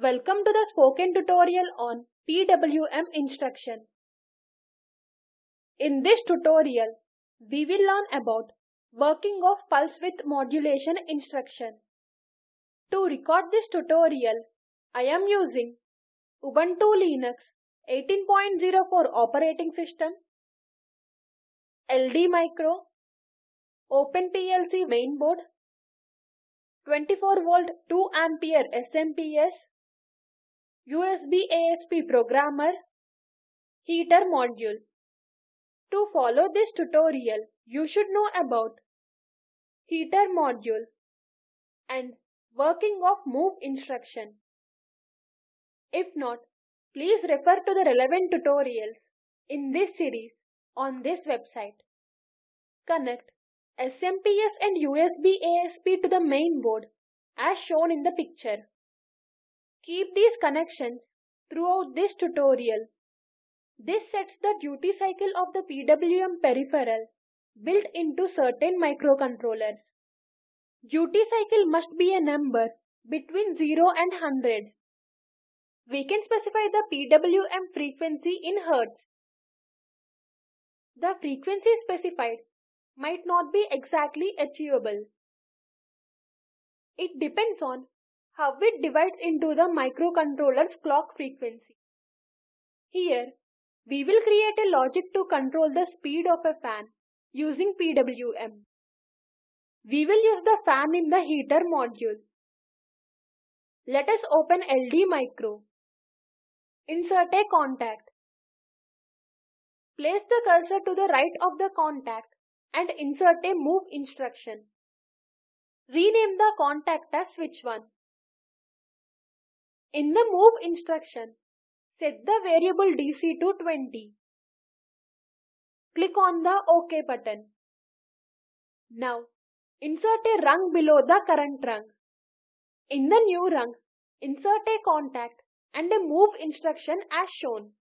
Welcome to the spoken tutorial on PWM instruction. In this tutorial, we will learn about working of pulse width modulation instruction. To record this tutorial, I am using Ubuntu Linux 18.04 operating system, LD Micro, OpenPLC mainboard, 24 volt 2 ampere SMPS, USB ASP programmer, heater module. To follow this tutorial, you should know about heater module and working of move instruction. If not, please refer to the relevant tutorials in this series on this website. Connect SMPS and USB ASP to the main board as shown in the picture. Keep these connections throughout this tutorial. This sets the duty cycle of the PWM peripheral built into certain microcontrollers. Duty cycle must be a number between 0 and 100. We can specify the PWM frequency in Hertz. The frequency specified might not be exactly achievable. It depends on how it divides into the microcontroller's clock frequency. Here, we will create a logic to control the speed of a fan using PWM. We will use the fan in the heater module. Let us open LD Micro. Insert a contact. Place the cursor to the right of the contact and insert a move instruction. Rename the contact as switch 1. In the move instruction, set the variable DC to 20. Click on the OK button. Now, insert a rung below the current rung. In the new rung, insert a contact and a move instruction as shown.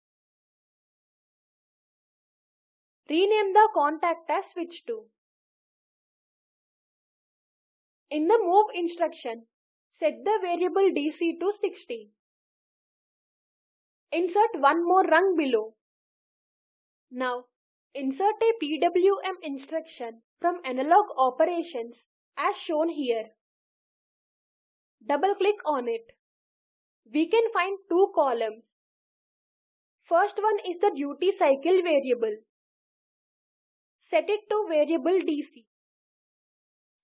Rename the contact as switch 2. In the move instruction, set the variable DC to 60. Insert one more rung below. Now, insert a PWM instruction from analog operations as shown here. Double click on it. We can find two columns. First one is the duty cycle variable. Set it to variable DC.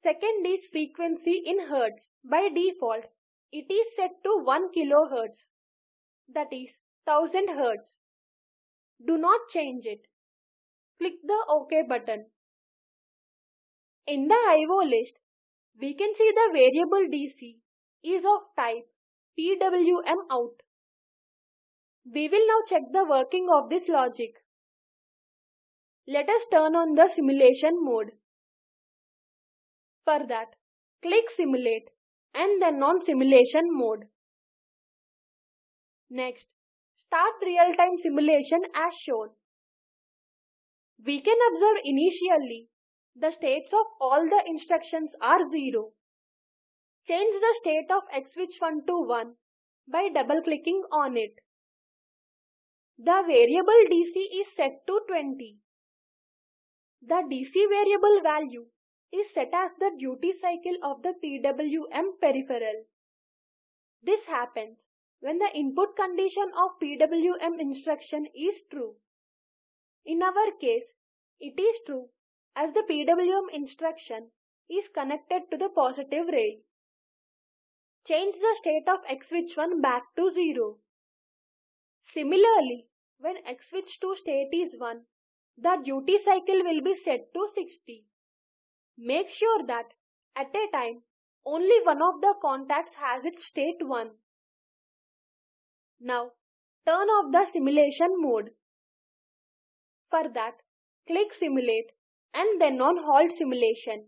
Second is frequency in Hertz. By default, it is set to 1 kHz. That is 1000 Hz. Do not change it. Click the OK button. In the IO list, we can see the variable DC is of type PWM out. We will now check the working of this logic. Let us turn on the simulation mode. For that, click Simulate and then on Simulation mode. Next, start real-time simulation as shown. We can observe initially the states of all the instructions are 0. Change the state of X switch 1 to 1 by double-clicking on it. The variable DC is set to 20. The DC variable value is set as the duty cycle of the PWM peripheral. This happens when the input condition of PWM instruction is true. In our case, it is true as the PWM instruction is connected to the positive rail. Change the state of X switch 1 back to 0. Similarly, when X switch 2 state is 1, the duty cycle will be set to 60. Make sure that at a time only one of the contacts has its state 1. Now turn off the simulation mode. For that, click Simulate and then on Halt Simulation.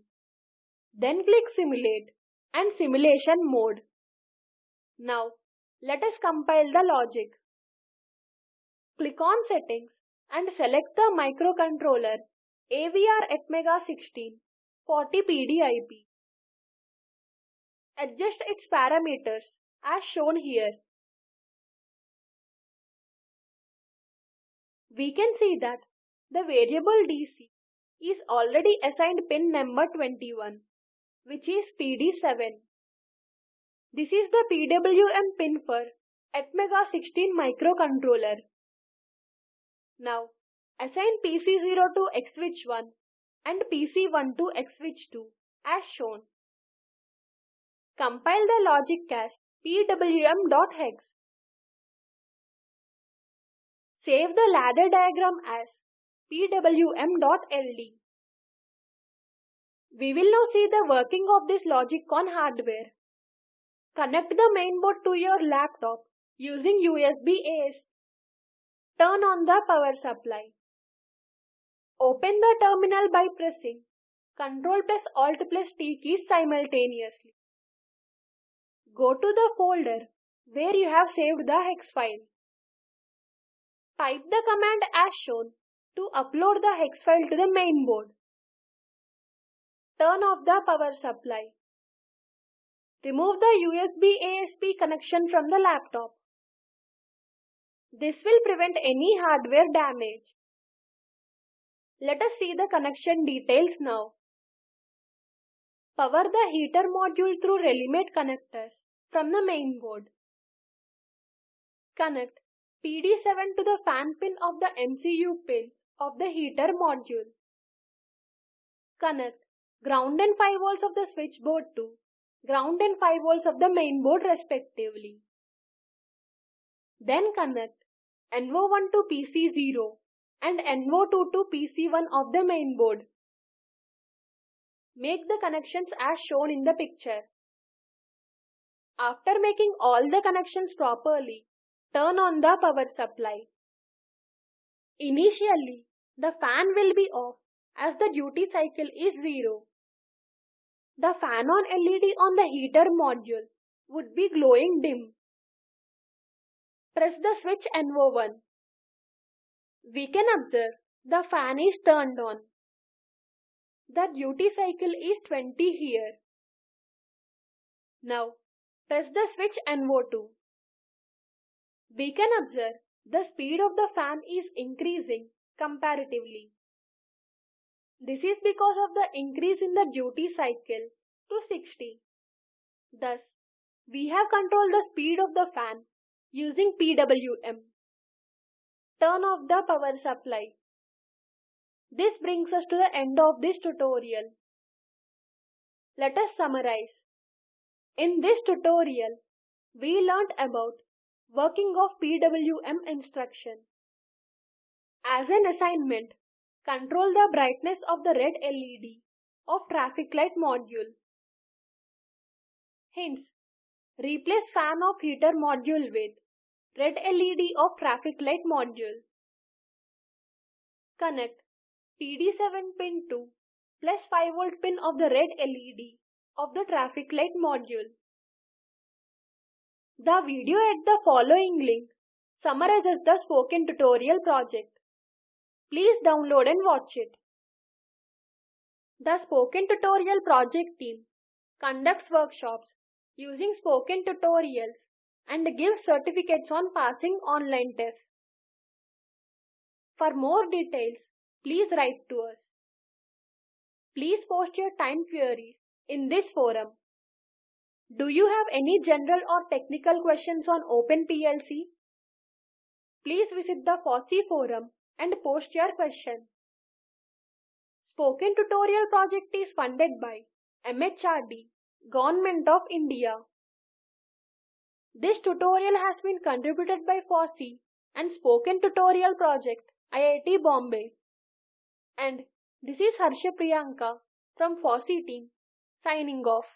Then click Simulate and Simulation mode. Now let us compile the logic. Click on Settings and select the microcontroller AVR Atmega 16 40 PDIP. Adjust its parameters as shown here. We can see that the variable DC is already assigned pin number 21 which is PD7. This is the PWM pin for Atmega 16 microcontroller. Now assign PC0 to XSwitch1 and PC1 to X switch 2 as shown. Compile the logic cast pwm.hex. Save the ladder diagram as pwm.ld. We will now see the working of this logic on hardware. Connect the mainboard to your laptop using USB ASP. Turn on the power supply. Open the terminal by pressing Ctrl plus Alt plus T keys simultaneously. Go to the folder where you have saved the hex file. Type the command as shown to upload the hex file to the mainboard. Turn off the power supply. Remove the USB ASP connection from the laptop. This will prevent any hardware damage. Let us see the connection details now. Power the heater module through Relimate connectors from the main board. Connect PD7 to the fan pin of the MCU pins of the heater module. Connect ground and 5 volts of the switchboard to ground and 5 volts of the main board respectively. Then connect NO1 to PC0 and NO2 to PC1 of the main board. Make the connections as shown in the picture. After making all the connections properly, turn on the power supply. Initially, the fan will be off as the duty cycle is 0. The fan on LED on the heater module would be glowing dim. Press the switch NO1. We can observe the fan is turned on. The duty cycle is 20 here. Now, press the switch NO2. We can observe the speed of the fan is increasing comparatively. This is because of the increase in the duty cycle to 60. Thus, we have controlled the speed of the fan using PWM. Turn off the power supply. This brings us to the end of this tutorial. Let us summarize. In this tutorial, we learnt about working of PWM instruction. As an assignment, control the brightness of the red LED of traffic light module. Hints. Replace fan of heater module with red LED of traffic light module. Connect PD7 pin to plus 5 volt pin of the red LED of the traffic light module. The video at the following link summarizes the spoken tutorial project. Please download and watch it. The Spoken Tutorial project team conducts workshops using spoken tutorials and give certificates on passing online tests. For more details, please write to us. Please post your time queries in this forum. Do you have any general or technical questions on OpenPLC? Please visit the FOSSEE forum and post your question. Spoken Tutorial project is funded by MHRD, Government of India. This tutorial has been contributed by FOSSEE and Spoken Tutorial Project, IIT Bombay. And this is Harsha Priyanka from FOSSEE team signing off.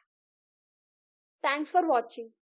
Thanks for watching.